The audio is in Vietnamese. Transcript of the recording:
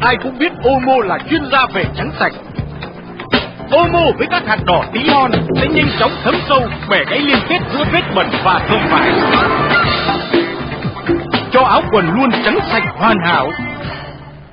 ai cũng biết Omo là chuyên gia về trắng sạch. Omo với các hạt đỏ tí hon sẽ nhanh chóng thấm sâu, bẻ gãy liên kết giữa vết bẩn và thơm vải. Cho áo quần luôn trắng sạch hoàn hảo